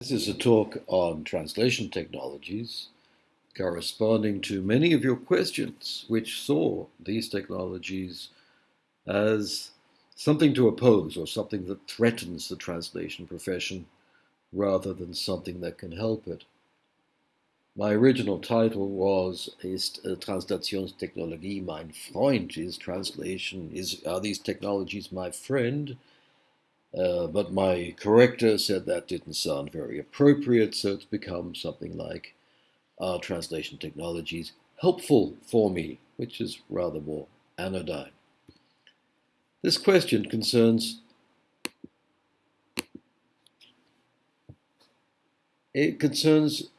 This is a talk on translation technologies corresponding to many of your questions, which saw these technologies as something to oppose or something that threatens the translation profession rather than something that can help it. My original title was Ist uh, Translationstechnologie mein Freund? Is translation, is, are these technologies my friend? Uh, but my corrector said that didn't sound very appropriate, so it's become something like translation technologies helpful for me, which is rather more anodyne. This question concerns it concerns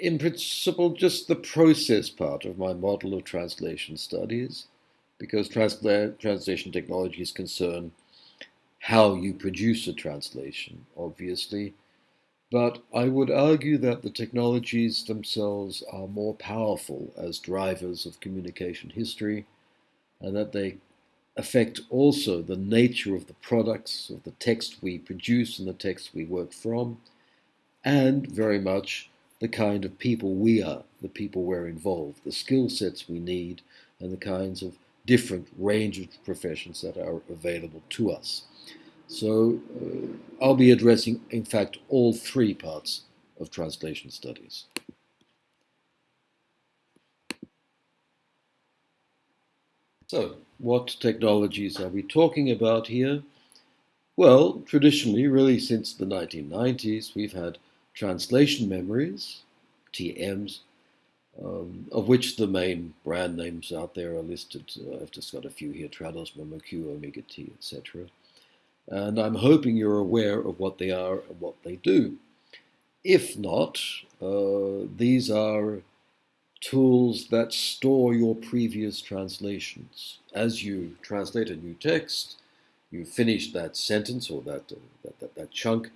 in principle just the process part of my model of translation studies because transla translation technologies concern how you produce a translation, obviously. But I would argue that the technologies themselves are more powerful as drivers of communication history and that they affect also the nature of the products, of the text we produce and the text we work from, and very much the kind of people we are, the people we're involved, the skill sets we need, and the kinds of different range of professions that are available to us. So uh, I'll be addressing, in fact, all three parts of translation studies. So, what technologies are we talking about here? Well, traditionally, really since the 1990s, we've had translation memories, TMs, um, of which the main brand names out there are listed. Uh, I've just got a few here, Trados, MemoQ, Omega T, etc and I'm hoping you're aware of what they are and what they do. If not, uh, these are tools that store your previous translations. As you translate a new text, you finish that sentence or that, uh, that, that, that, chunk,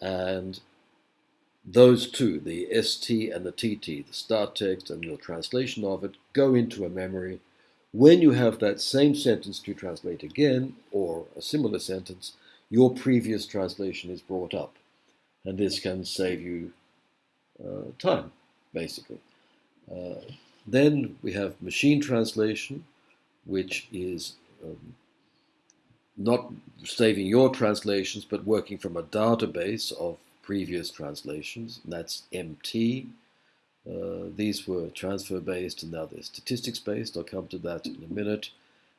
and those two, the ST and the TT, the start text and your translation of it, go into a memory when you have that same sentence to translate again, or a similar sentence, your previous translation is brought up. And this can save you uh, time, basically. Uh, then we have machine translation, which is um, not saving your translations, but working from a database of previous translations. That's MT. Uh, these were transfer based and now they're statistics based. I'll come to that in a minute.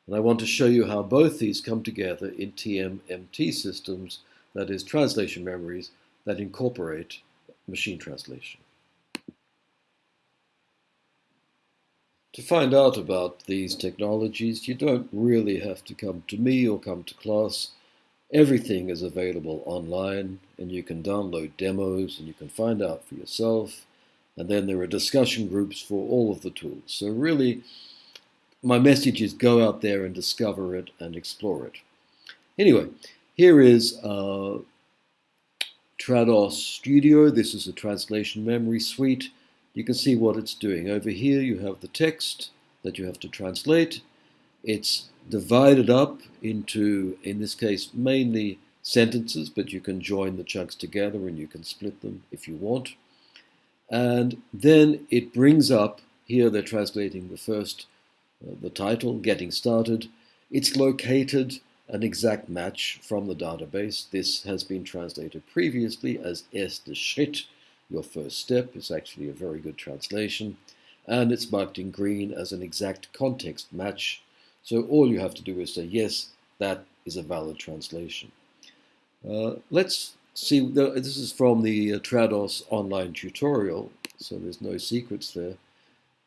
And I want to show you how both these come together in TMMT systems, that is, translation memories that incorporate machine translation. To find out about these technologies, you don't really have to come to me or come to class. Everything is available online, and you can download demos and you can find out for yourself. And then there are discussion groups for all of the tools. So really, my message is go out there and discover it and explore it. Anyway, here is uh, Trados Studio. This is a translation memory suite. You can see what it's doing. Over here you have the text that you have to translate. It's divided up into, in this case, mainly sentences, but you can join the chunks together and you can split them if you want. And then it brings up, here they're translating the first, uh, the title, Getting Started. It's located an exact match from the database. This has been translated previously as Erster Schritt, your first step. It's actually a very good translation. And it's marked in green as an exact context match. So all you have to do is say, yes, that is a valid translation. Uh, let's See, this is from the uh, Trados online tutorial, so there's no secrets there.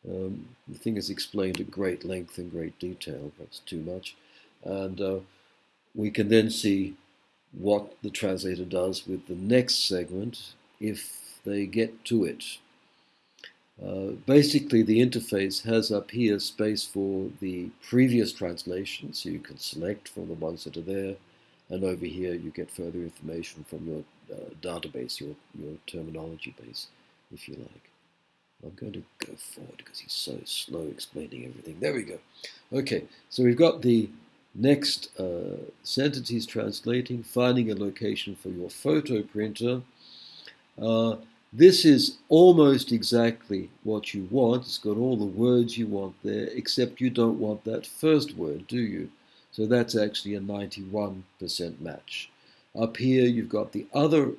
Um, the thing is explained at great length and great detail, perhaps too much. And uh, we can then see what the translator does with the next segment if they get to it. Uh, basically, the interface has up here space for the previous translation, so you can select from the ones that are there and over here you get further information from your uh, database, your, your terminology base, if you like. I'm going to go forward because he's so slow explaining everything. There we go. Okay, so we've got the next uh, sentence he's translating, finding a location for your photo printer. Uh, this is almost exactly what you want. It's got all the words you want there, except you don't want that first word, do you? So that's actually a 91% match. Up here, you've got the other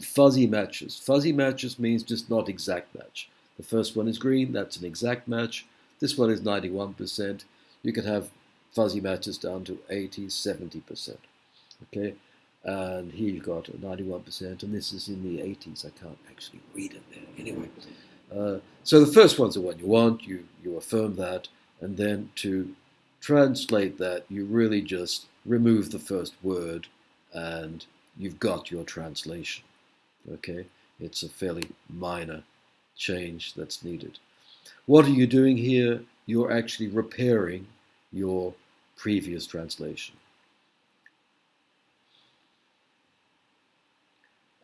fuzzy matches. Fuzzy matches means just not exact match. The first one is green, that's an exact match. This one is 91%. You can have fuzzy matches down to 80, 70%. Okay, and here you've got 91%, and this is in the 80s. I can't actually read it there. Anyway, uh, so the first one's the one you want, you, you affirm that, and then to translate that, you really just remove the first word, and you've got your translation. Okay, it's a fairly minor change that's needed. What are you doing here? You're actually repairing your previous translation.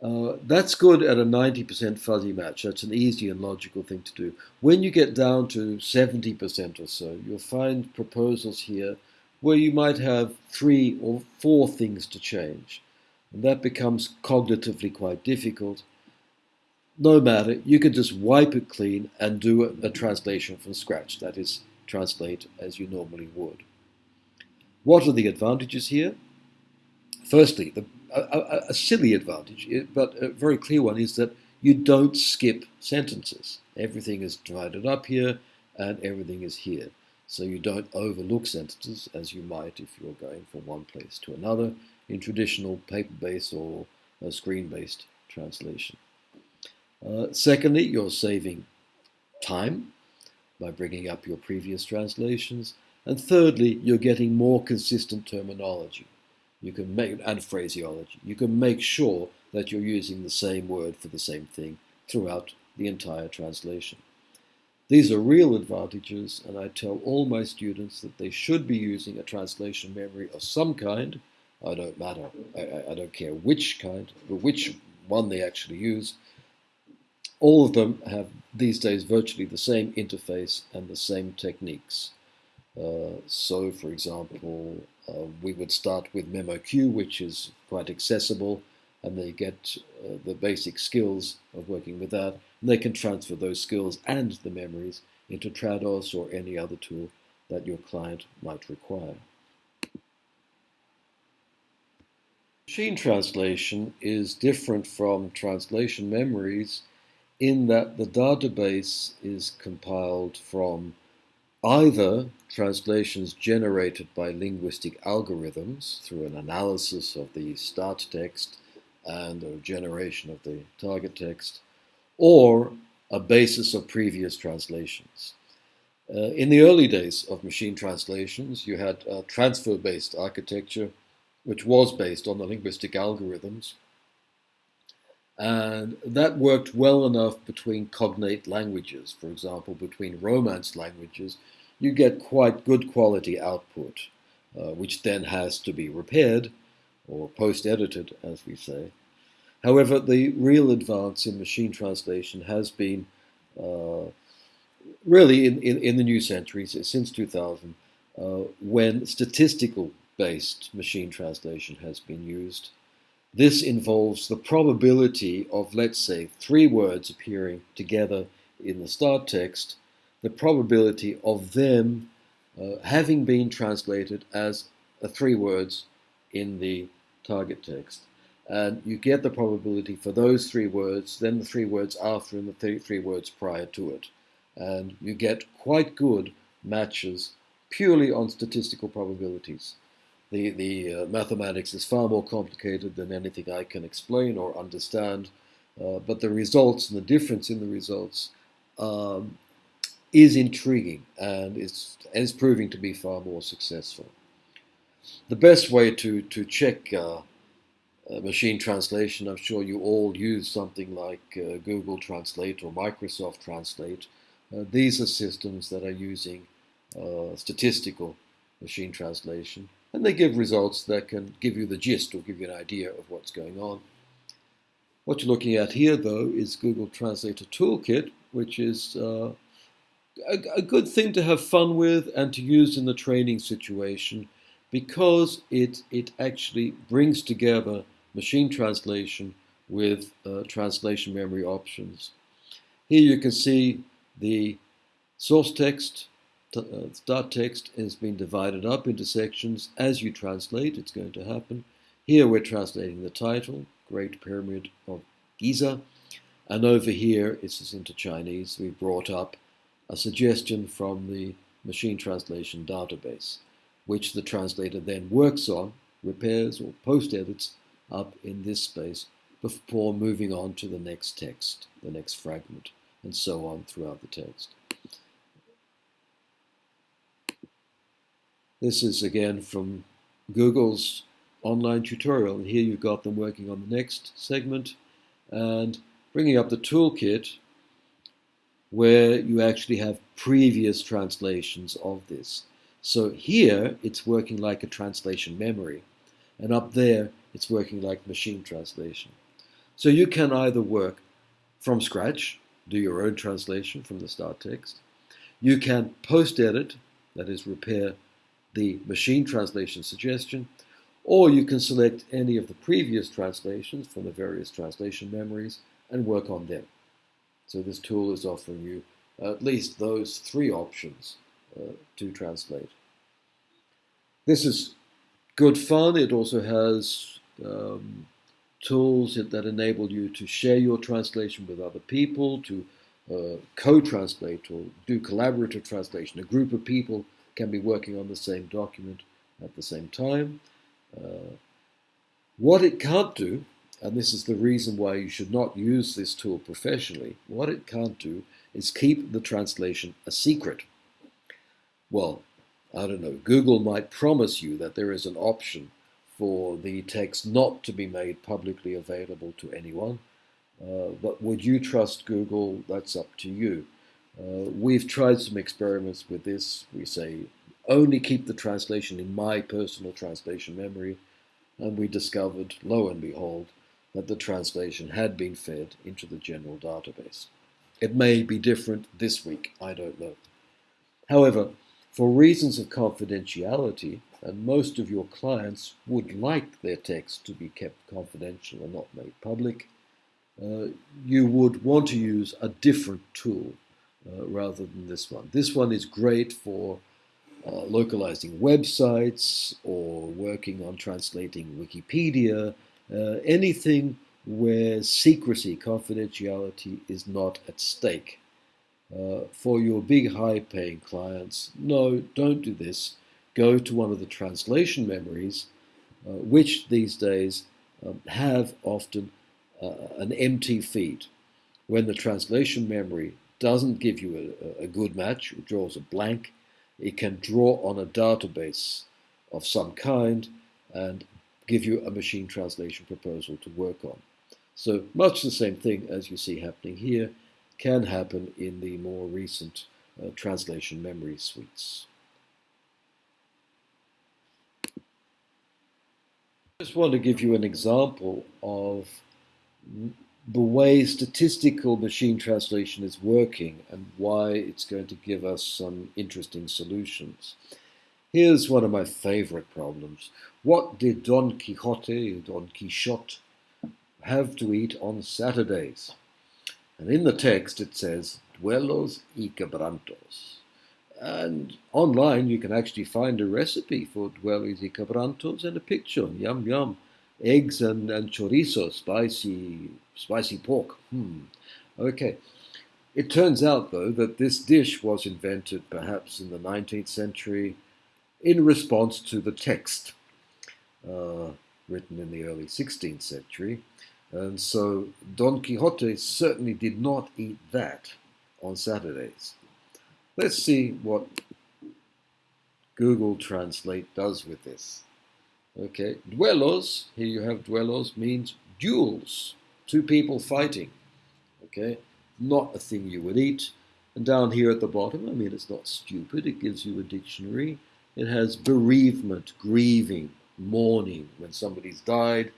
Uh, that's good at a 90% fuzzy match. That's an easy and logical thing to do. When you get down to 70% or so, you'll find proposals here where you might have three or four things to change. And that becomes cognitively quite difficult. No matter, you can just wipe it clean and do a, a translation from scratch. That is, translate as you normally would. What are the advantages here? Firstly, the a, a, silly advantage, but a very clear one, is that you don't skip sentences. Everything is divided up here and everything is here. So you don't overlook sentences as you might if you're going from one place to another in traditional paper-based or screen-based translation. Uh, secondly, you're saving time by bringing up your previous translations. And thirdly, you're getting more consistent terminology you can make and phraseology. You can make sure that you're using the same word for the same thing throughout the entire translation. These are real advantages, and I tell all my students that they should be using a translation memory of some kind. I don't matter. I, I don't care which kind, but which one they actually use. All of them have these days virtually the same interface and the same techniques. Uh, so, for example, uh, we would start with MemoQ, which is quite accessible, and they get uh, the basic skills of working with that. And they can transfer those skills and the memories into Trados or any other tool that your client might require. Machine translation is different from translation memories in that the database is compiled from either translations generated by linguistic algorithms through an analysis of the start text and a generation of the target text, or a basis of previous translations. Uh, in the early days of machine translations, you had a transfer-based architecture, which was based on the linguistic algorithms, and that worked well enough between cognate languages. For example, between Romance languages, you get quite good quality output, uh, which then has to be repaired or post-edited, as we say. However, the real advance in machine translation has been uh, really in, in, in, the new century, since 2000, uh, when statistical-based machine translation has been used. This involves the probability of, let's say, three words appearing together in the start text the probability of them uh, having been translated as uh, three words in the target text. And you get the probability for those three words, then the three words after, and the th three words prior to it. And you get quite good matches purely on statistical probabilities. The, the uh, mathematics is far more complicated than anything I can explain or understand, uh, but the results and the difference in the results um, is intriguing and is, is proving to be far more successful. The best way to, to check uh, uh, machine translation, I'm sure you all use something like uh, Google Translate or Microsoft Translate. Uh, these are systems that are using statistical machine translation, and they give results that can give you the gist or give you an idea of what's going on. What you're looking at here, though, is Google Translator Toolkit, which is uh, a, a good thing to have fun with and to use in the training situation because it, it actually brings together machine translation with uh, translation memory options. Here you can see the source text, uh, start text has been divided up into sections. As you translate, it's going to happen. Here we're translating the title, Great Pyramid of Giza. And over here, it's into Chinese. We brought up a suggestion from the machine translation database, which the translator then works on, repairs or post edits up in this space before moving on to the next text, the next fragment, and so on throughout the text. This is again from Google's online tutorial, and here you've got them working on the next segment and bringing up the toolkit where you actually have previous translations of this. So here it's working like a translation memory, and up there it's working like machine translation. So you can either work from scratch, do your own translation from the start text. You can post edit, that is, repair the machine translation suggestion, or you can select any of the previous translations from the various translation memories and work on them. So this tool is offering you at least those three options uh, to translate. This is good fun. It also has um, tools that enable you to share your translation with other people, to uh, co-translate or do collaborative translation. A group of people can be working on the same document at the same time. Uh, what it can't do, and this is the reason why you should not use this tool professionally, what it can't do is keep the translation a secret. Well, I don't know, Google might promise you that there is an option for the text not to be made publicly available to anyone. Uh, but would you trust Google? That's up to you. Uh, we've tried some experiments with this. We say only keep the translation in my personal translation memory, and we discovered, lo and behold, that the translation had been fed into the general database. It may be different this week, I don't know. However, for reasons of confidentiality, and most of your clients would like their text to be kept confidential and not made public, uh, you would want to use a different tool uh, rather than this one. This one is great for uh, localizing websites or working on translating Wikipedia, uh, anything where secrecy, confidentiality is not at stake. Uh, for your big high paying clients, no, don't do this go to one of the translation memories, which these days um, have often uh, an MT feed. When the translation memory doesn't give you a, a good match, it draws a blank, it can draw on a database of some kind and give you a machine translation proposal to work on. So much the same thing as you see happening here can happen in the more recent uh, translation memory suites. I just want to give you an example of the way statistical machine translation is working and why it's going to give us some interesting solutions. Here's one of my favorite problems. What did Don Quixote, Don Quixote, have to eat on Saturdays? And in the text it says, duelos y quebrantos. And online, you can actually find a recipe for duelos y quebrantos and a picture. Yum, yum. Eggs and, and chorizo, spicy, spicy pork. Hmm. Okay. It turns out, though, that this dish was invented perhaps in the 19th century in response to the text uh, written in the early 16th century. And so Don Quixote certainly did not eat that on Saturdays. Let's see what Google Translate does with this. Okay, duelos, here you have duelos, means duels, two people fighting. Okay, not a thing you would eat. And down here at the bottom, I mean, it's not stupid, it gives you a dictionary. It has bereavement, grieving, mourning when somebody's died.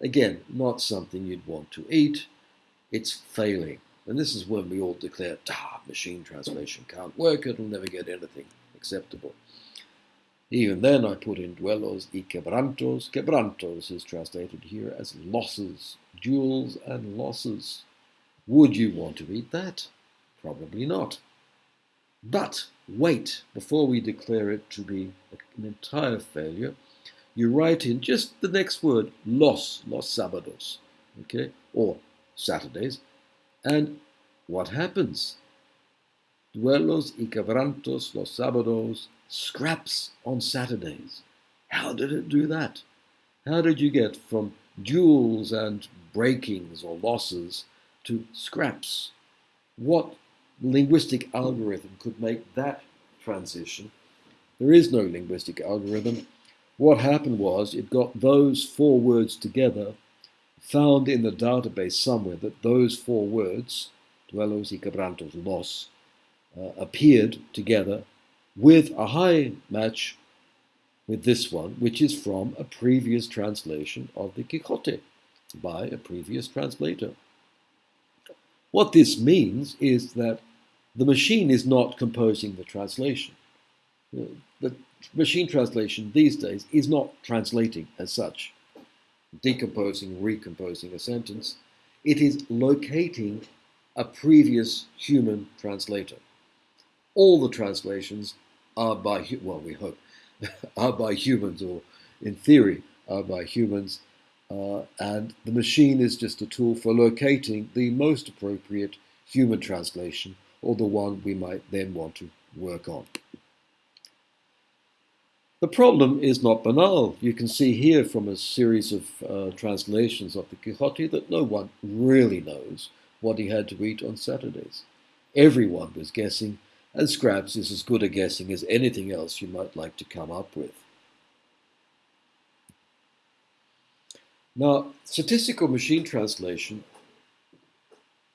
Again, not something you'd want to eat. It's failing. And this is when we all declare, ah, machine translation can't work, it'll never get anything acceptable. Even then, I put in duelos y quebrantos. Quebrantos is translated here as losses, duels and losses. Would you want to read that? Probably not. But wait, before we declare it to be an entire failure, you write in just the next word, los, los sábados, okay, or Saturdays, and what happens? Duelos y quebrantos los sábados, scraps on Saturdays. How did it do that? How did you get from duels and breakings or losses to scraps? What linguistic algorithm could make that transition? There is no linguistic algorithm. What happened was it got those four words together, found in the database somewhere that those four words, duelos y quebrantos, loss, uh, appeared together with a high match with this one, which is from a previous translation of the Quixote by a previous translator. What this means is that the machine is not composing the translation. The machine translation these days is not translating as such, decomposing, recomposing a sentence. It is locating a previous human translator. All the translations are by, well, we hope, are by humans, or in theory, are by humans. Uh, and the machine is just a tool for locating the most appropriate human translation or the one we might then want to work on. The problem is not banal. You can see here from a series of uh, translations of the Quixote that no one really knows what he had to eat on Saturdays. Everyone was guessing, and Scraps is as good a guessing as anything else you might like to come up with. Now, statistical machine translation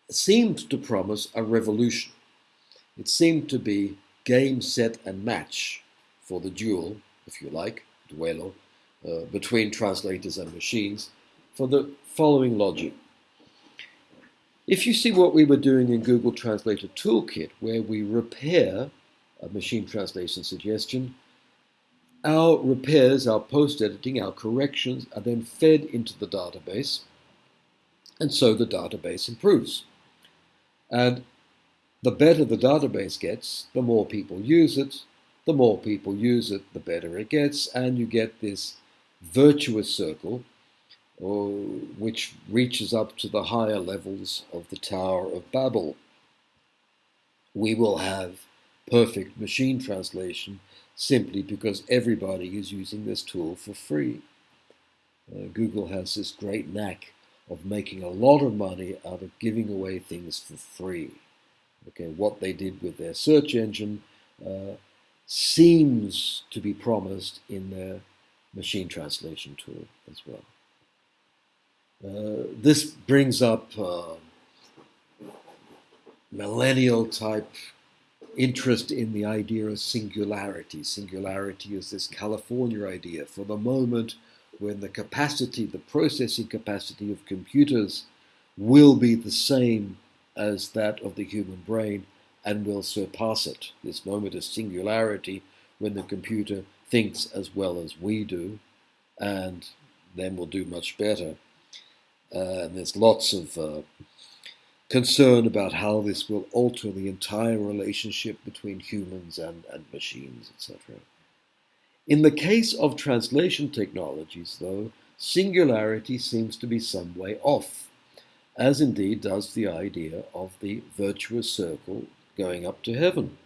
seemed to promise a revolution. It seemed to be game, set, and match for the duel if you like, duelo, uh, between translators and machines for the following logic. If you see what we were doing in Google Translator Toolkit, where we repair a machine translation suggestion, our repairs, our post-editing, our corrections are then fed into the database, and so the database improves. And the better the database gets, the more people use it, the more people use it, the better it gets, and you get this virtuous circle which reaches up to the higher levels of the Tower of Babel. We will have perfect machine translation simply because everybody is using this tool for free. Uh, Google has this great knack of making a lot of money out of giving away things for free. Okay, what they did with their search engine uh, seems to be promised in their machine translation tool as well. Uh, this brings up uh, millennial type interest in the idea of singularity. Singularity is this California idea for the moment when the capacity, the processing capacity of computers will be the same as that of the human brain and will surpass it. This moment of singularity when the computer thinks as well as we do, and then will do much better. Uh, and there's lots of uh, concern about how this will alter the entire relationship between humans and, and machines, etc. In the case of translation technologies, though, singularity seems to be some way off, as indeed does the idea of the virtuous circle going up to heaven.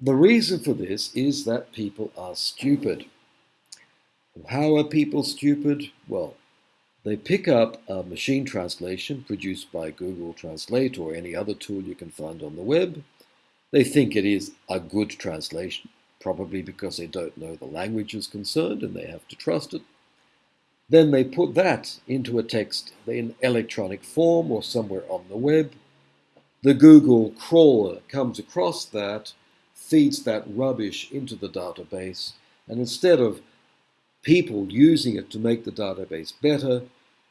The reason for this is that people are stupid. How are people stupid? Well, they pick up a machine translation produced by Google Translate or any other tool you can find on the web. They think it is a good translation, probably because they don't know the languages concerned and they have to trust it. Then they put that into a text in electronic form or somewhere on the web the Google crawler comes across that, feeds that rubbish into the database, and instead of people using it to make the database better,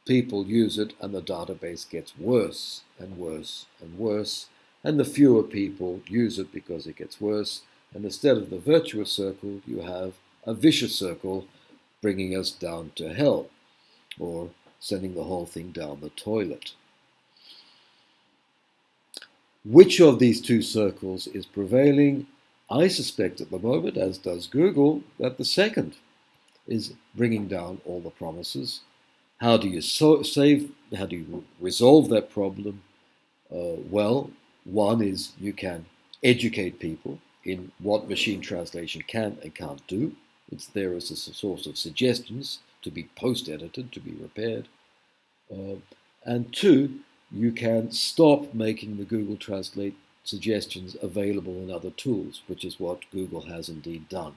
people use it and the database gets worse and worse and worse. And the fewer people use it because it gets worse, And instead of the virtuous circle, you have a vicious circle bringing us down to hell or sending the whole thing down the toilet. Which of these two circles is prevailing? I suspect at the moment, as does Google, that the second is bringing down all the promises. How do you so save? How do you resolve that problem? Uh, well, one is you can educate people in what machine translation can and can't do. It's there as a source of suggestions to be post-edited, to be repaired. Uh, and two, you can stop making the Google Translate suggestions available in other tools, which is what Google has indeed done.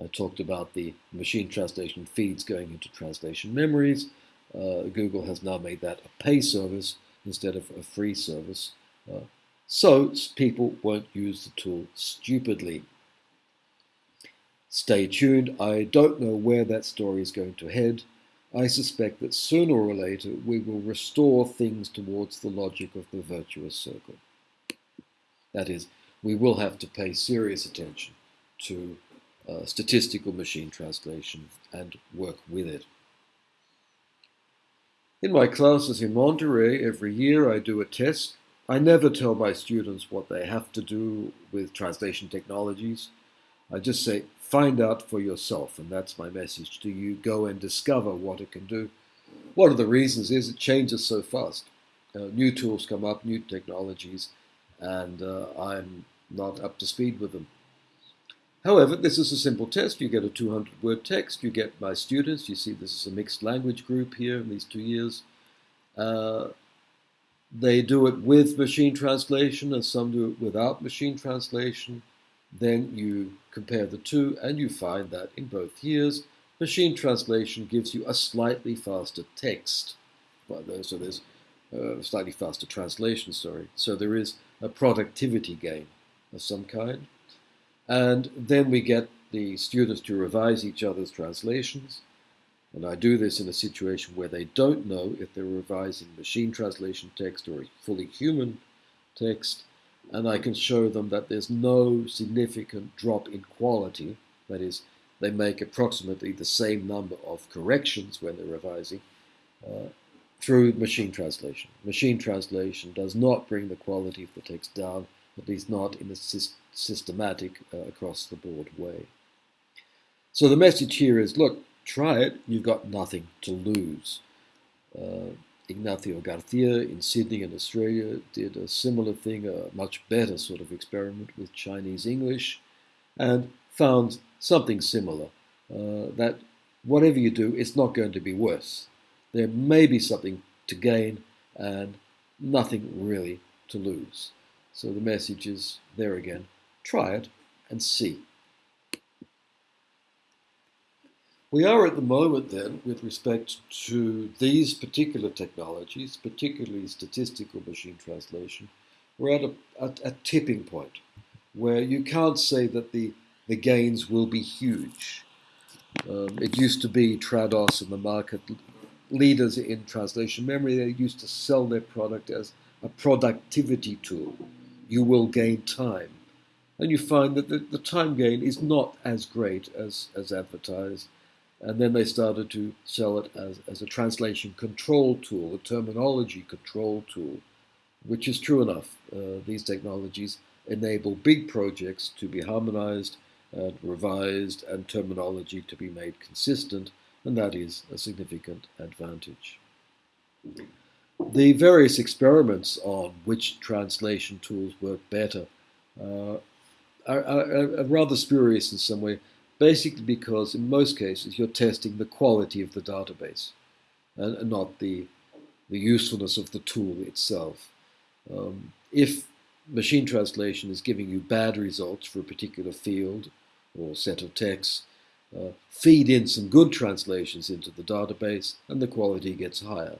I talked about the machine translation feeds going into translation memories. Uh, Google has now made that a pay service instead of a free service. Uh, so people won't use the tool stupidly. Stay tuned. I don't know where that story is going to head. I suspect that sooner or later we will restore things towards the logic of the virtuous circle. That is, we will have to pay serious attention to uh, statistical machine translation and work with it. In my classes in Monterey, every year I do a test. I never tell my students what they have to do with translation technologies. I just say, find out for yourself, and that's my message to you. Go and discover what it can do. One of the reasons is it changes so fast. Uh, new tools come up, new technologies, and uh, I'm not up to speed with them. However, this is a simple test. You get a 200 word text. You get my students. You see this is a mixed language group here in these two years. Uh, they do it with machine translation and some do it without machine translation. Then you compare the two and you find that in both years, machine translation gives you a slightly faster text. So there's a uh, slightly faster translation, sorry. So there is a productivity gain of some kind. And then we get the students to revise each other's translations. And I do this in a situation where they don't know if they're revising machine translation text or fully human text. And I can show them that there's no significant drop in quality. That is, they make approximately the same number of corrections when they're revising uh, through machine translation. Machine translation does not bring the quality of the text down, at least not in a systematic uh, across the board way. So the message here is, look, try it, you've got nothing to lose. Uh, Ignacio Garcia in Sydney in Australia did a similar thing, a much better sort of experiment with Chinese English, and found something similar, uh, that whatever you do, it's not going to be worse. There may be something to gain and nothing really to lose. So the message is there again. Try it and see. We are at the moment then, with respect to these particular technologies, particularly statistical machine translation, we're at a, at a tipping point where you can't say that the, the gains will be huge. Um, it used to be Trados and the market leaders in translation memory. They used to sell their product as a productivity tool. You will gain time. And you find that the, the time gain is not as great as, as advertised and then they started to sell it as, as a translation control tool, a terminology control tool, which is true enough. Uh, these technologies enable big projects to be harmonized and revised and terminology to be made consistent, and that is a significant advantage. The various experiments on which translation tools work better uh, are, are, are rather spurious in some way basically because in most cases you're testing the quality of the database and, not the, the usefulness of the tool itself. Um, if machine translation is giving you bad results for a particular field or set of texts, uh, feed in some good translations into the database and the quality gets higher.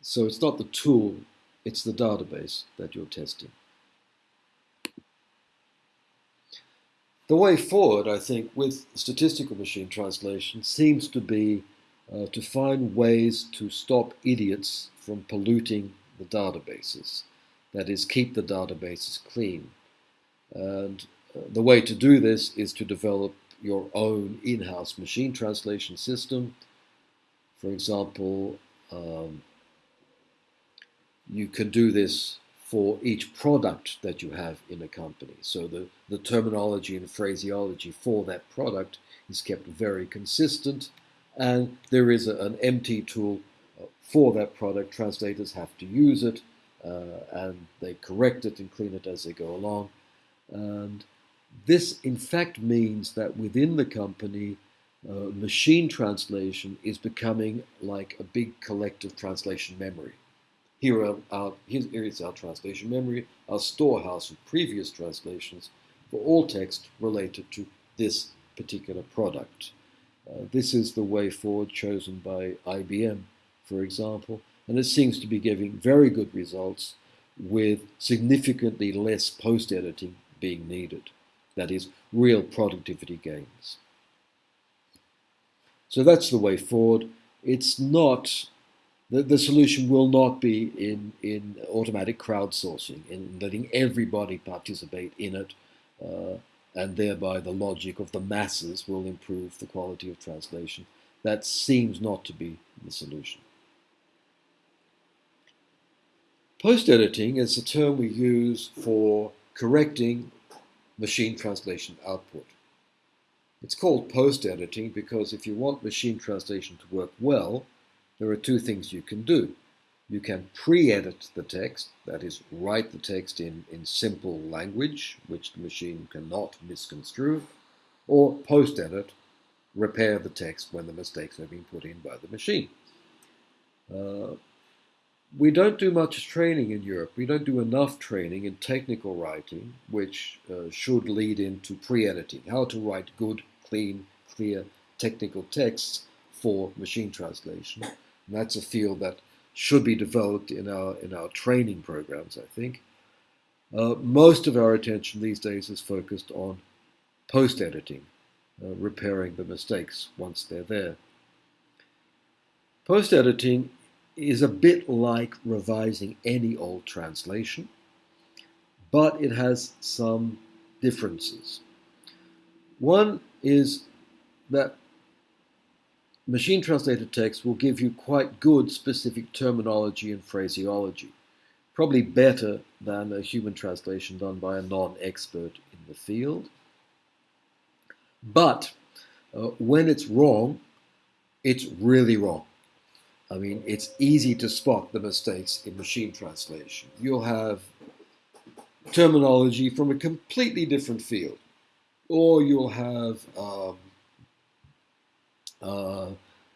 So it's not the tool, it's the database that you're testing. The way forward, I think, with statistical machine translation seems to be uh, to find ways to stop idiots from polluting the databases. That is, keep the databases clean. And the way to do this is to develop your own in-house machine translation system. For example, um, you can do this for each product that you have in a company. So the, the terminology and phraseology for that product is kept very consistent, and there is a, an MT tool uh, for that product. Translators have to use it, uh, and they correct it and clean it as they go along. And this, in fact, means that within the company, uh, machine translation is becoming like a big collective translation memory. Here, our, here is our translation memory, our storehouse of previous translations for all text related to this particular product. Uh, this is the way forward chosen by IBM, for example, and it seems to be giving very good results with significantly less post-editing being needed. That is, real productivity gains. So that's the way forward. It's not, the, the solution will not be in, in automatic crowdsourcing, in letting everybody participate in it, uh, and thereby the logic of the masses will improve the quality of translation. That seems not to be the solution. Post-editing is a term we use for correcting machine translation output. It's called post-editing because if you want machine translation to work well, there are two things you can do. You can pre-edit the text, that is, write the text in, in simple language, which the machine cannot misconstrue, or post-edit, repair the text when the mistakes have been put in by the machine. Uh, we don't do much training in Europe. We don't do enough training in technical writing, which uh, should lead into pre-editing, how to write good, clean, clear technical texts for machine translation. And that's a field that should be developed in our in our training programs, I think. Uh, most of our attention these days is focused on post-editing, uh, repairing the mistakes once they're there. Post-editing is a bit like revising any old translation, but it has some differences. One is that machine translated text will give you quite good specific terminology and phraseology, probably better than a human translation done by a non-expert in the field. But uh, when it's wrong, it's really wrong. I mean, it's easy to spot the mistakes in machine translation. You'll have terminology from a completely different field, or you'll have um, uh,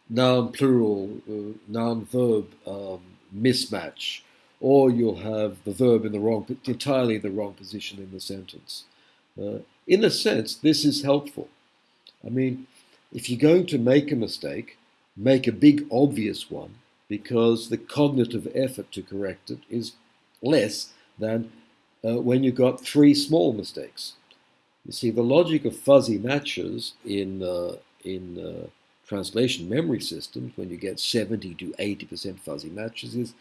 noun plural, uh, noun verb um, mismatch, or you'll have the verb in the wrong, entirely the wrong position in the sentence. Uh, in a sense, this is helpful. I mean, if you're going to make a mistake, make a big obvious one because the cognitive effort to correct it is less than uh, when you've got three small mistakes. You see, the logic of fuzzy matches in, uh, in uh, translation memory systems, when you get 70 to 80% fuzzy matches, is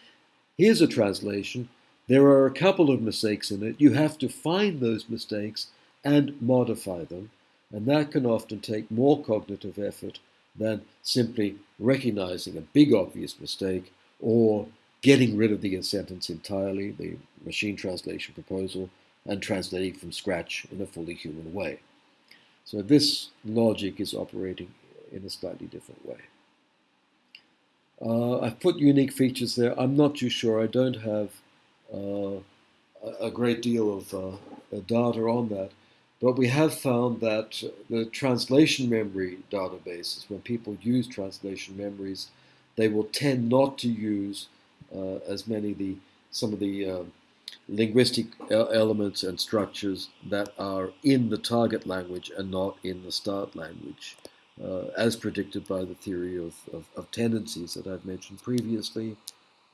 here's a translation, there are a couple of mistakes in it, you have to find those mistakes and modify them, and that can often take more cognitive effort than simply recognizing a big obvious mistake or getting rid of the sentence entirely, the machine translation proposal, and translating from scratch in a fully human way. So this logic is operating in a slightly different way. Uh, I've put unique features there. I'm not too sure. I don't have uh, a great deal of uh, data on that. But we have found that the translation memory databases, when people use translation memories, they will tend not to use uh, as many the some of the uh, linguistic elements and structures that are in the target language and not in the start language, uh, Uh, as predicted by the theory of, of, of tendencies that I've mentioned previously.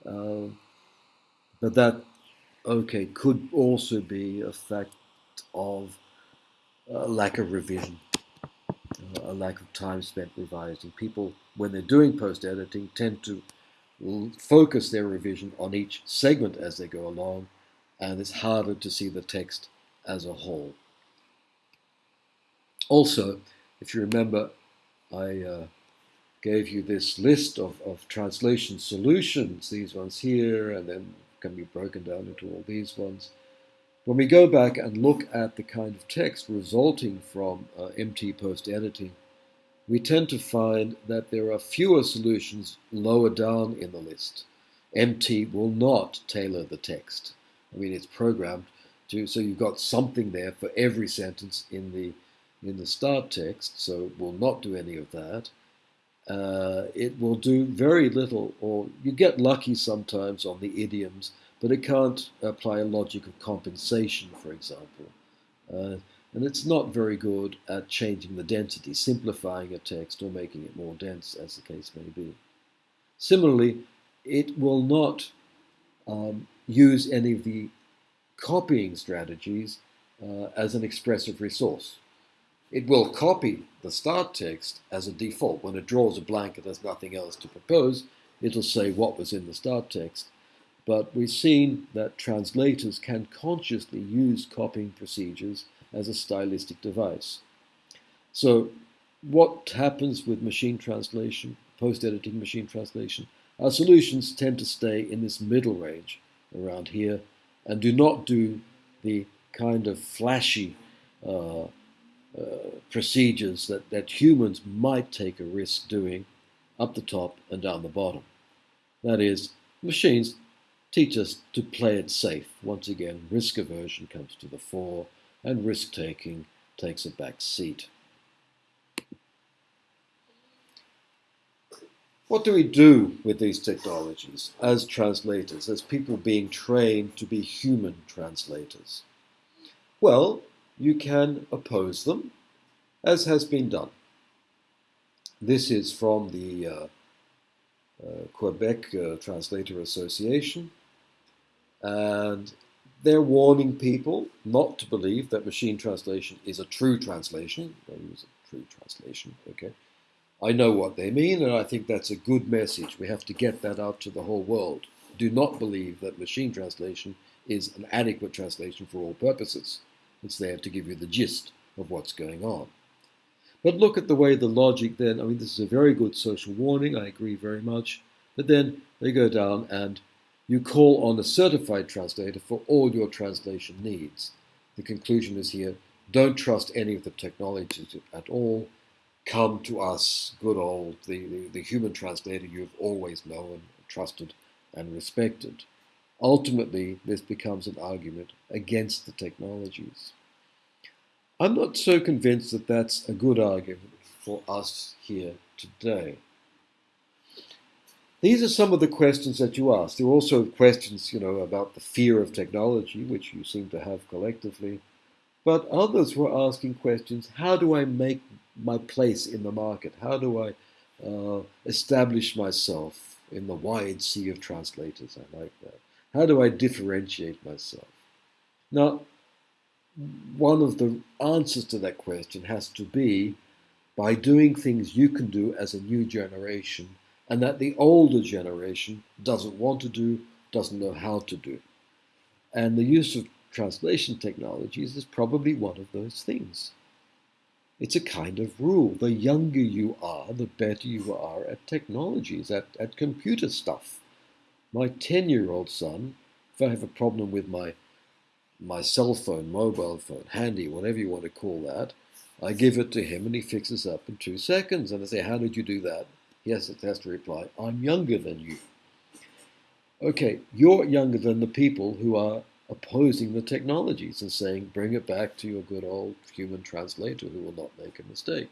Uh, but that, okay, could also be a fact of a lack of revision, uh, a lack of time spent revising. People, when they're doing post-editing, tend to focus their revision on each segment as they go along, and it's harder to see the text as a whole. Also, if you remember, I uh, gave you this list of, of translation solutions, these ones here, and then can be broken down into all these ones. When we go back and look at the kind of text resulting from uh, MT post editing, we tend to find that there are fewer solutions lower down in the list. MT will not tailor the text. I mean, it's programmed to, so you've got something there for every sentence in the in the start text, so it will not do any of that. Uh, it will do very little, or you get lucky sometimes on the idioms but it can't apply a logic of compensation, for example. Uh, and it's not very good at changing the density, simplifying a text or making it more dense, as the case may be. Similarly, it will not um, use any of the copying strategies uh, as an expressive resource. It will copy the start text as a default. When it draws a blank and has nothing else to propose, it'll say what was in the start text but we've seen that translators can consciously use copying procedures as a stylistic device. So what happens with machine translation, post-editing machine translation? Our solutions tend to stay in this middle range around here and do not do the kind of flashy uh, Uh, procedures that, that humans might take a risk doing up the top and down the bottom. That is, machines teach us to play it safe. Once again, risk aversion comes to the fore and risk taking takes a back seat. What do we do with these technologies as translators, as people being trained to be human translators? Well, you can oppose them, as has been done. This is from the uh, uh, Quebec uh, Translator Association, and they're warning people not to believe that machine translation is a true translation. They use a true translation, okay? I know what they mean, and I think that's a good message. We have to get that out to the whole world. Do not believe that machine translation is an adequate translation for all purposes. It's there to give you the gist of what's going on. But look at the way the logic then, I mean, this is a very good social warning, I agree very much. But then they go down and you call on a certified translator for all your translation needs. The conclusion is here, don't trust any of the technologies at all. Come to us, good old, the, the, the human translator you've always known, trusted, and respected. Ultimately, this becomes an argument against the technologies. I'm not so convinced that that's a good argument for us here today. These are some of the questions that you ask. There are also questions, you know, about the fear of technology, which you seem to have collectively. But others were asking questions, how do I make my place in the market? How do I uh, establish myself in the wide sea of translators? I like that. How do I differentiate myself? Now, one of the answers to that question has to be by doing things you can do as a new generation and that the older generation doesn't want to do, doesn't know how to do. And the use of translation technologies is probably one of those things. It's a kind of rule. The younger you are, the better you are at technologies, at, at computer stuff. My 10 year old son, if I have a problem with my, my cell phone, mobile phone, handy, whatever you want to call that, I give it to him and he fixes up in two seconds. And I say, How did you do that? Yes, it has to reply, I'm younger than you. Okay, you're younger than the people who are opposing the technologies and saying, bring it back to your good old human translator who will not make a mistake.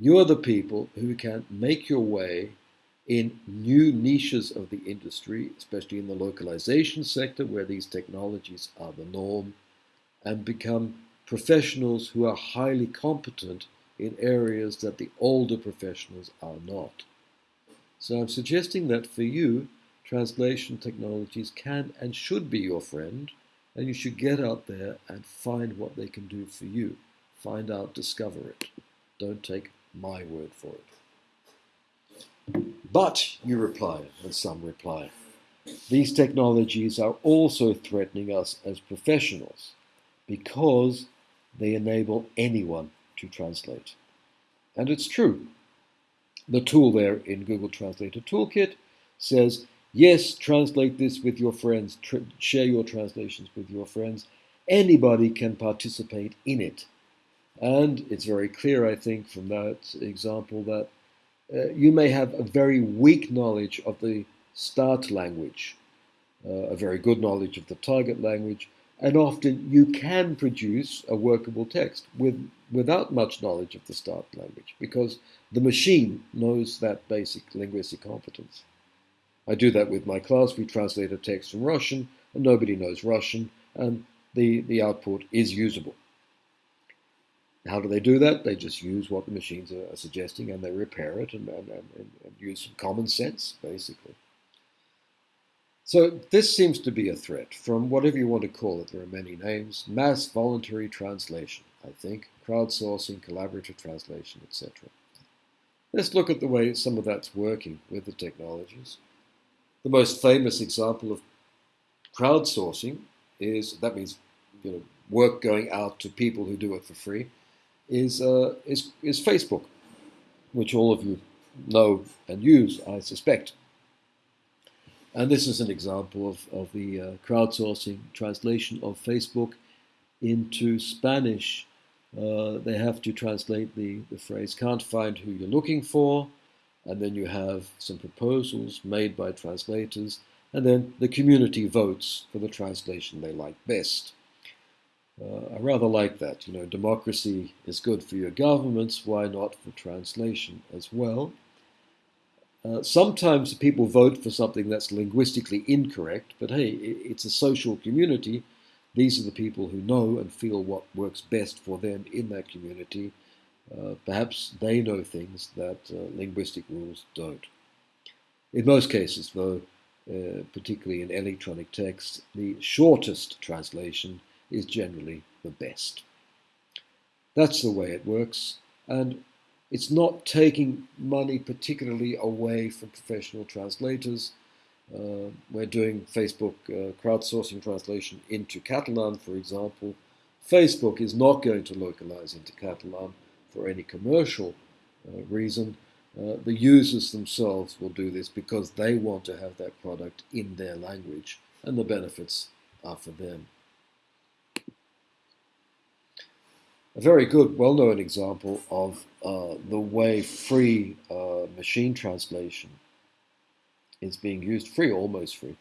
You're the people who can make your way in new niches of the industry, especially in the localization sector where these technologies are the norm, and become professionals who are highly competent in areas that the older professionals are not. So I'm suggesting that for you, translation technologies can and should be your friend, and you should get out there and find what they can do for you. Find out, discover it. Don't take my word for it. But, you reply, and some reply, these technologies are also threatening us as professionals because they enable anyone to translate. And it's true. The tool there in Google Translator Toolkit says, yes, translate this with your friends, share your translations with your friends. Anybody can participate in it. And it's very clear, I think, from that example that uh, you may have a very weak knowledge of the start language, uh, a very good knowledge of the target language, and often you can produce a workable text with, without much knowledge of the start language because the machine knows that basic linguistic competence. I do that with my class. We translate a text from Russian, and nobody knows Russian, and the, the output is usable. How do they do that? They just use what the machines are, are suggesting and they repair it and, and, and, and use some common sense, basically. So this seems to be a threat from whatever you want to call it. There are many names. Mass voluntary translation, I think, crowdsourcing, collaborative translation, etc. Let's look at the way some of that's working with the technologies. The most famous example of crowdsourcing is, that means you know, work going out to people who do it for free, is, uh, is, is Facebook, which all of you know and use, I suspect. And this is an example of, of the uh, crowdsourcing translation of Facebook into Spanish. Uh, they have to translate the, the phrase can't find who you're looking for, and then you have some proposals made by translators, and then the community votes for the translation they like best. Uh, I rather like that. You know, democracy is good for your governments, why not for translation as well? Uh, sometimes people vote for something that's linguistically incorrect, but hey, it's a social community. These are the people who know and feel what works best for them in that community. Uh, perhaps they know things that uh, linguistic rules don't. In most cases, though, uh, particularly in electronic text, the shortest translation is generally the best. That's the way it works, and it's not taking money particularly away from professional translators. Uh, we're doing Facebook uh, crowdsourcing translation into Catalan, for example. Facebook is not going to localize into Catalan for any commercial uh, reason. Uh, the users themselves will do this because they want to have that product in their language, and the benefits are for them. A very good, well-known example of uh, the way free uh, machine translation is being used, free, almost free,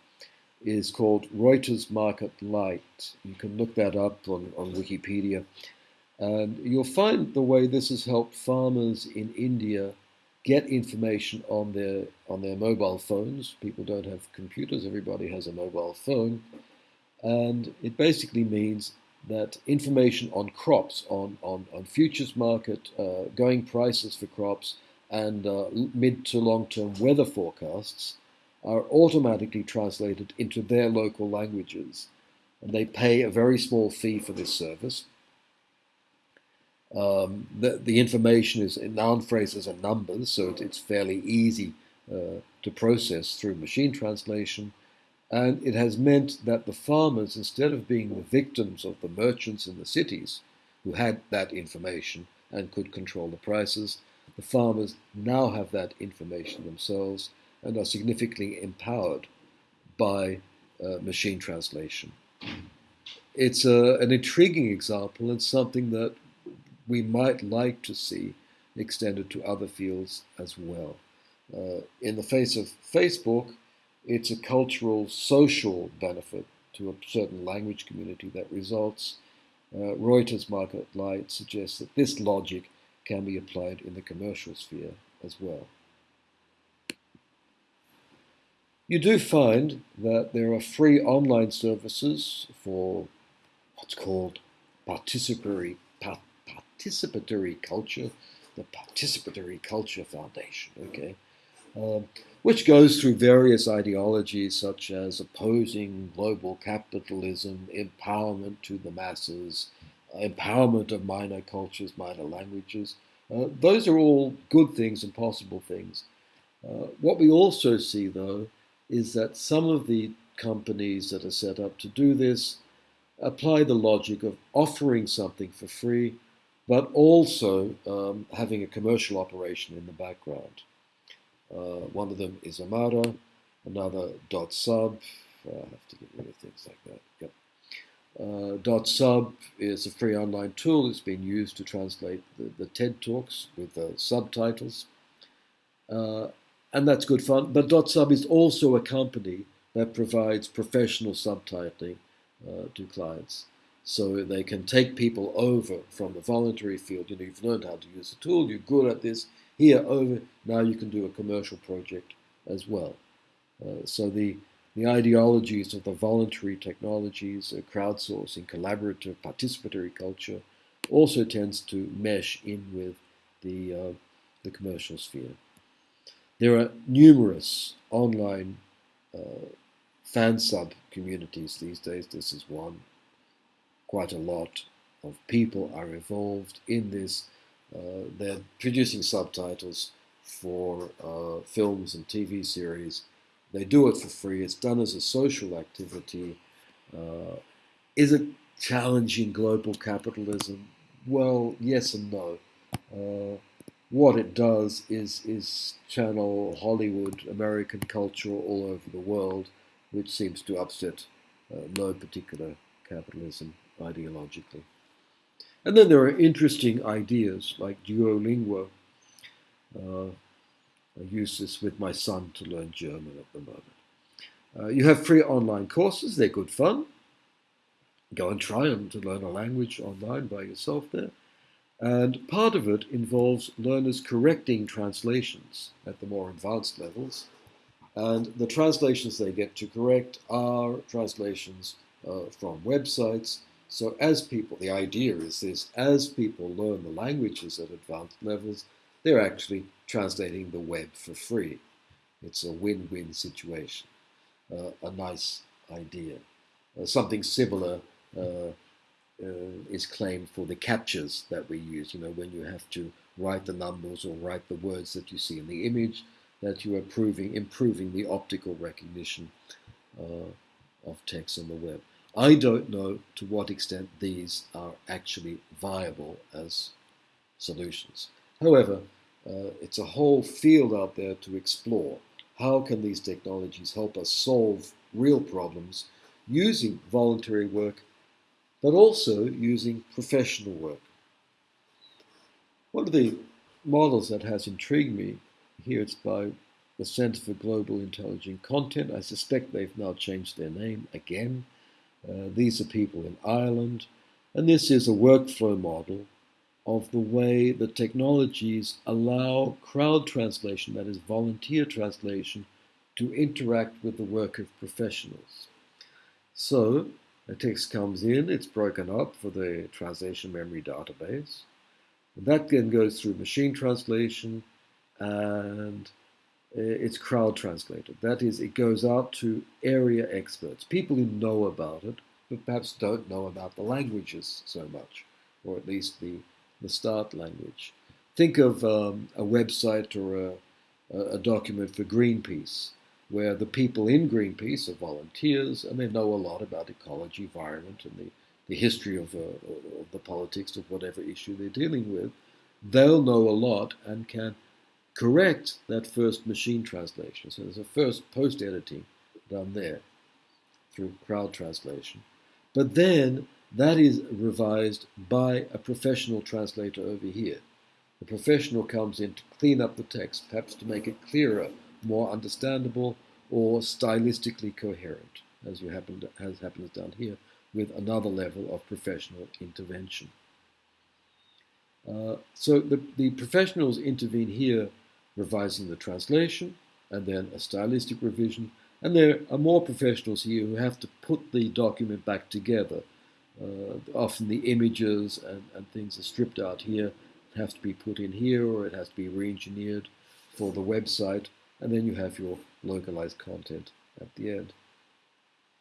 is called Reuters Market Light. You can look that up on, on Wikipedia. And you'll find the way this has helped farmers in India get information on their on their mobile phones. People don't have computers, everybody has a mobile phone. And it basically means that information on crops, on, on, on futures market, uh, going prices for crops, and uh, mid to long term weather forecasts are automatically translated into their local languages. And they pay a very small fee for this service. Um, the, the information is in noun phrases and numbers, so it, it's fairly easy uh, to process through machine translation. And it has meant that the farmers, instead of being the victims of the merchants in the cities who had that information and could control the prices, the farmers now have that information themselves and are significantly empowered by uh, machine translation. It's a, an intriguing example and something that we might like to see extended to other fields as well. Uh, in the face of Facebook, it's a cultural, social benefit to a certain language community that results. Uh, Reuters Market Light suggests that this logic can be applied in the commercial sphere as well. You do find that there are free online services for what's called participatory, participatory culture, the Participatory Culture Foundation. Okay, which goes through various ideologies such as opposing global capitalism, empowerment to the masses, empowerment of minor cultures, minor languages. Uh, those are all good things and possible things. Uh, what we also see, though, is that some of the companies that are set up to do this apply the logic of offering something for free but also um, having a commercial operation in the background. Uh, one of them is Amara, another dotsub. Uh, I have to get rid of things like that. Yep. Uh, dotsub is a free online tool. It's been used to translate the, the TED Talks with uh, subtitles. And that's good fun. But dotsub is also a company that provides professional subtitling uh, to clients. So they can take people over from the voluntary field. You know, you've learned how to use the tool, you're good at this. Here, over, now you can do a commercial project as well. Uh, so the, the ideologies of the voluntary technologies, uh, crowdsourcing, collaborative, participatory culture also tends to mesh in with the, uh, the commercial sphere. There are numerous online uh, fan sub communities these days. This is one. Quite a lot of people are involved in this. Uh, they're producing subtitles for uh, films and TV series. They do it for free. It's done as a social activity. Uh, is it challenging global capitalism? Well, yes and no. Uh, what it does is is channel Hollywood, American culture all over the world which seems to upset uh, no particular capitalism ideologically. And then there are interesting ideas like Duolingo. Uh, I use this with my son to learn German at the moment. Uh, you have free online courses, they're good fun. Go and try them to learn a language online by yourself there. And part of it involves learners correcting translations at the more advanced levels and the translations they get to correct are translations uh, from websites. So as people, the idea is this, as people learn the languages at advanced levels, they're actually translating the web for free. It's a win-win situation, uh, a nice idea. Uh, something similar uh, uh, is claimed for the CAPTCHAs that we use, you know, when you have to write the numbers or write the words that you see in the image, that you are proving, improving the optical recognition uh, of text on the web. I don't know to what extent these are actually viable as solutions. However, uh, it's a whole field out there to explore. How can these technologies help us solve real problems using voluntary work, but also using professional work? One of the models that has intrigued me here it's by the Center for Global Intelligent Content. I suspect they've now changed their name again. Uh, these are people in Ireland, and this is a workflow model of the way the technologies allow crowd translation, that is volunteer translation, to interact with the work of professionals. So, a text comes in, it's broken up for the translation memory database. That then goes through machine translation, and it's crowd translated. That is, it goes out to area experts, people who know about it, but perhaps don't know about the languages so much, or at least the, the start language. Think of um, a website or a, a document for Greenpeace, where the people in Greenpeace are volunteers and they know a lot about ecology, environment, and the, the history of, uh, of the politics of whatever issue they're dealing with. They'll know a lot and can correct that first machine translation. So there's a first post editing done there through crowd translation. But then that is revised by a professional translator over here. The professional comes in to clean up the text, perhaps to make it clearer, more understandable, or stylistically coherent, as as happens down here, with another level of professional intervention. Uh, so the, the professionals intervene here revising the translation, and then a stylistic revision. And there are more professionals here who have to put the document back together. Uh, often the images and, and things are stripped out here, have to be put in here, or it has to be re-engineered for the website, and then you have your localized content at the end.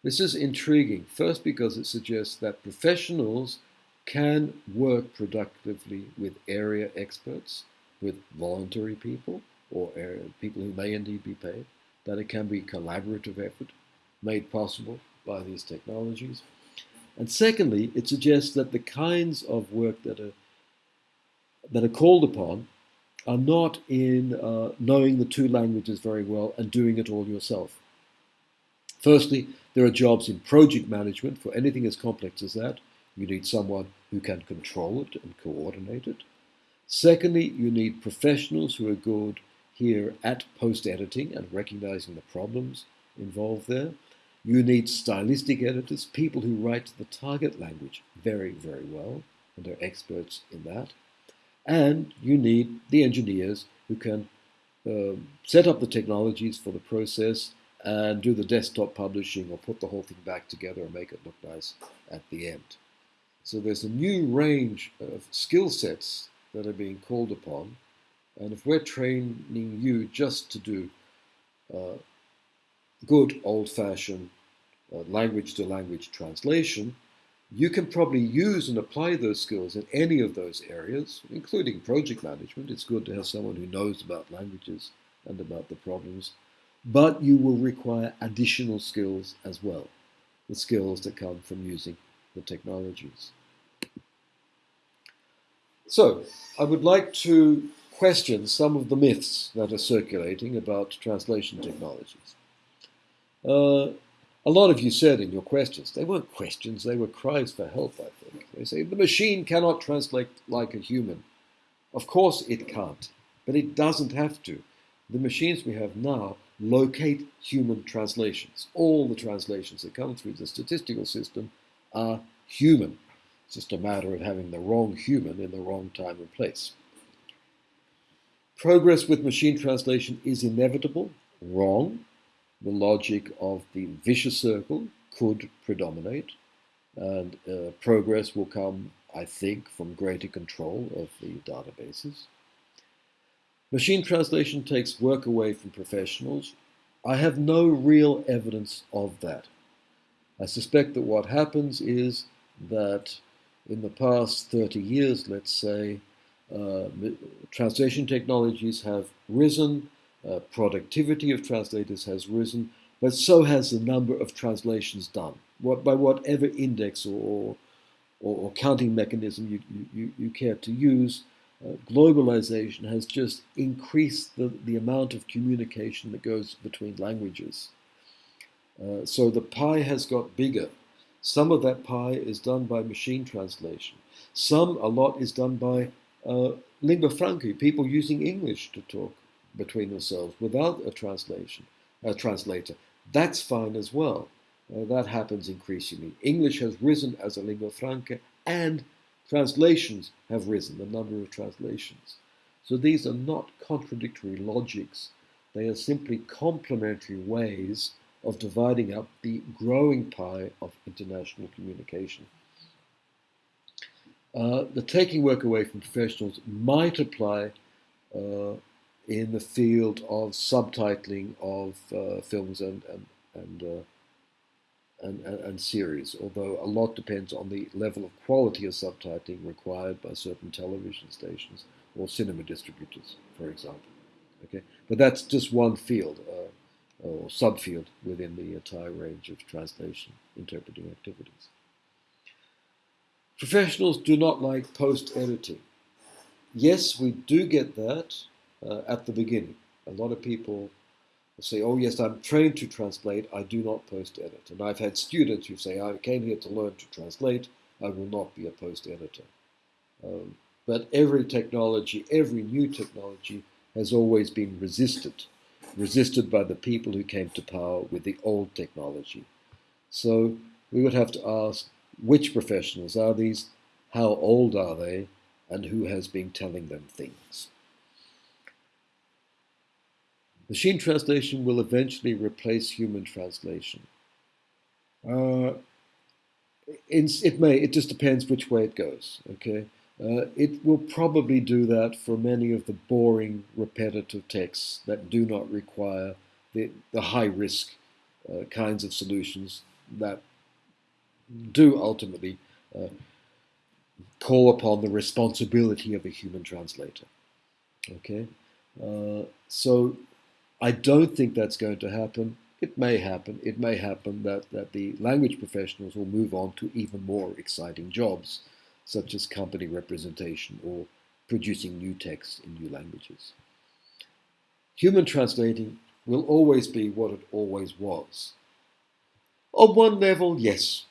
This is intriguing, first because it suggests that professionals can work productively with area experts, with voluntary people or people who may indeed be paid, that it can be collaborative effort made possible by these technologies. And secondly, it suggests that the kinds of work that are that are called upon are not in uh, knowing the two languages very well and doing it all yourself. Firstly, there are jobs in project management for anything as complex as that. You need someone who can control it and coordinate it. Secondly, you need professionals who are good here at post editing and recognizing the problems involved there. You need stylistic editors, people who write the target language very, very well and are experts in that. And you need the engineers who can uh, set up the technologies for the process and do the desktop publishing or put the whole thing back together and make it look nice at the end. So there's a new range of skill sets that are being called upon. And if we're training you just to do uh, good old-fashioned uh, language-to-language translation, you can probably use and apply those skills in any of those areas, including project management. It's good to have someone who knows about languages and about the problems. But you will require additional skills as well, the skills that come from using the technologies. So, I would like to question some of the myths that are circulating about translation technologies. Uh, a lot of you said in your questions, they weren't questions, they were cries for help, I think. They say, the machine cannot translate like a human. Of course it can't, but it doesn't have to. The machines we have now locate human translations. All the translations that come through the statistical system are human. Just a matter of having the wrong human in the wrong time and place. Progress with machine translation is inevitable, wrong. The logic of the vicious circle could predominate, and uh, progress will come, I think, from greater control of the databases. Machine translation takes work away from professionals. I have no real evidence of that. I suspect that what happens is that in the past 30 years, let's say, uh, translation technologies have risen, uh, productivity of translators has risen, but so has the number of translations done. What, by whatever index or, or, or counting mechanism you, you, you care to use, uh, globalization has just increased the, the amount of communication that goes between languages. Uh, so the pie has got bigger. Some of that pie is done by machine translation. Some, a lot, is done by uh, lingua franca, people using English to talk between themselves without a translation, a translator. That's fine as well. Uh, that happens increasingly. English has risen as a lingua franca, and translations have risen, the number of translations. So these are not contradictory logics. They are simply complementary ways of dividing up the growing pie of international communication. Uh, the taking work away from professionals might apply uh, in the field of subtitling of uh, films and and and, uh, and, and, and series, although a lot depends on the level of quality of subtitling required by certain television stations or cinema distributors, for example. Okay, but that's just one field. Or subfield within the entire range of translation interpreting activities. Professionals do not like post-editing. Yes, we do get that uh, at the beginning. A lot of people say, oh yes, I'm trained to translate, I do not post-edit. And I've had students who say, I came here to learn to translate, I will not be a post-editor. Um, but every technology, every new technology has always been resisted resisted by the people who came to power with the old technology. So we would have to ask which professionals are these, how old are they, and who has been telling them things. Machine translation will eventually replace human translation. Uh, it may, it just depends which way it goes, okay? Uh, it will probably do that for many of the boring, repetitive texts that do not require the, the high risk uh, kinds of solutions that do ultimately uh, call upon the responsibility of a human translator. Okay, uh, so I don't think that's going to happen. It may happen. It may happen that, that the language professionals will move on to even more exciting jobs such as company representation or producing new texts in new languages. Human translating will always be what it always was. On one level, yes.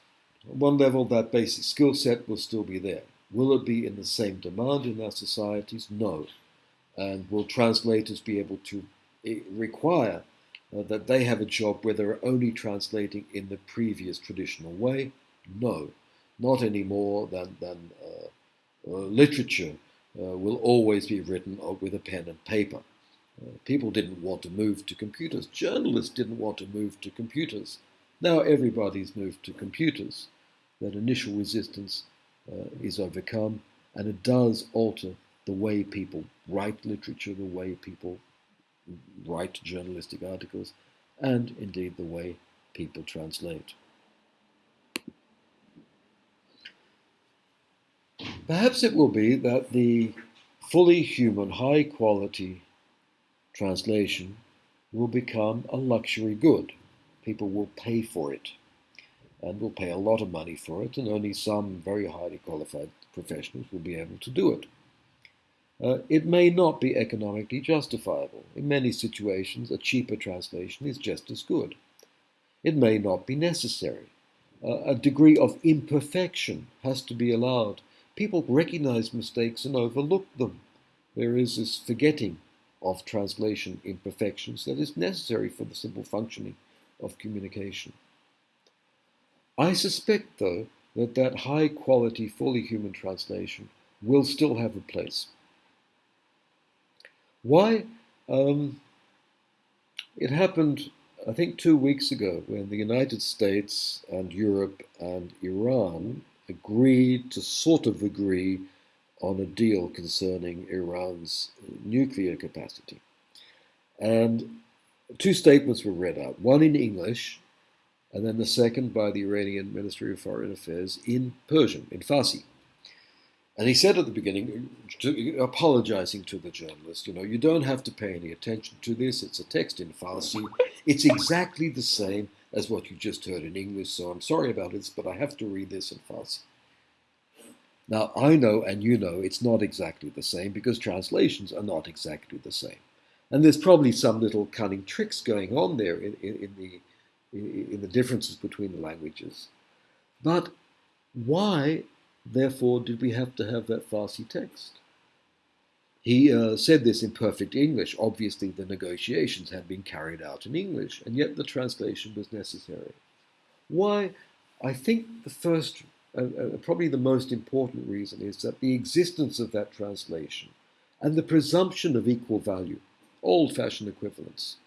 On one level, that basic skill set will still be there. Will it be in the same demand in our societies? No. And will translators be able to eh, require uh, that they have a job where they're only translating in the previous traditional way? No, not any more than, than uh, uh, literature uh, will always be written with a pen and paper. People didn't want to move to computers. Journalists didn't want to move to computers. Now everybody's moved to computers. That initial resistance is overcome, and it does alter the way people write literature, the way people write journalistic articles, and indeed the way people translate. Perhaps it will be that the fully human, high quality translation will become a luxury good. People will pay for it and will pay a lot of money for it, and only some very highly qualified professionals will be able to do it. Uh, it may not be economically justifiable. In many situations, a cheaper translation is just as good. It may not be necessary. Uh, a degree of imperfection has to be allowed. People recognize mistakes and overlook them. There is this forgetting of translation imperfections that is necessary for the simple functioning of communication. I suspect, though, that that high quality, fully human translation will still have a place. Why? Um, it happened, I think, two weeks ago when the United States and Europe and Iran agreed to sort of agree on a deal concerning Iran's nuclear capacity. And two statements were read out, one in English, and then the second by the Iranian Ministry of Foreign Affairs in Persian, in Farsi. And he said at the beginning, apologizing to the journalist, you know, you don't have to pay any attention to this. It's a text in Farsi. It's exactly the same as what you just heard in English, so I'm sorry about this, but I have to read this in Farsi. Now, I know and you know it's not exactly the same because translations are not exactly the same. And there's probably some little cunning tricks going on there in, in, in the, in, the differences between the languages. But why Therefore, did we have to have that Farsi text? He uh, said this in perfect English. Obviously, the negotiations had been carried out in English, and yet the translation was necessary. Why? I think the first, uh, uh, probably the most important reason is that the existence of that translation and the presumption of equal value, old fashioned equivalence,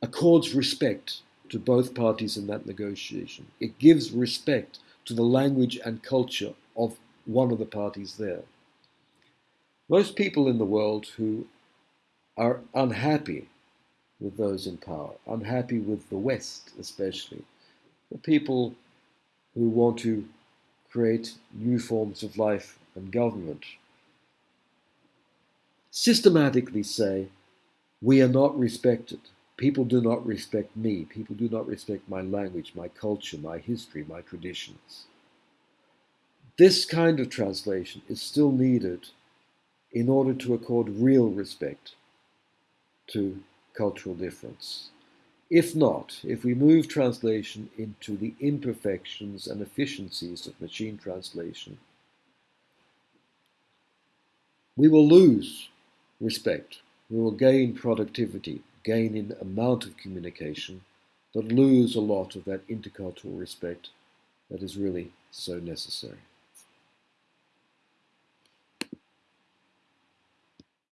accords respect to both parties in that negotiation. It gives respect to the language and culture of one of the parties there. Most people in the world who are unhappy with those in power, unhappy with the West especially, the people who want to create new forms of life and government, systematically say, we are not respected. People do not respect me. People do not respect my language, my culture, my history, my traditions. This kind of translation is still needed in order to accord real respect to cultural difference. If not, if we move translation into the imperfections and efficiencies of machine translation, we will lose respect. We will gain productivity, gain in amount of communication, but lose a lot of that intercultural respect that is really so necessary.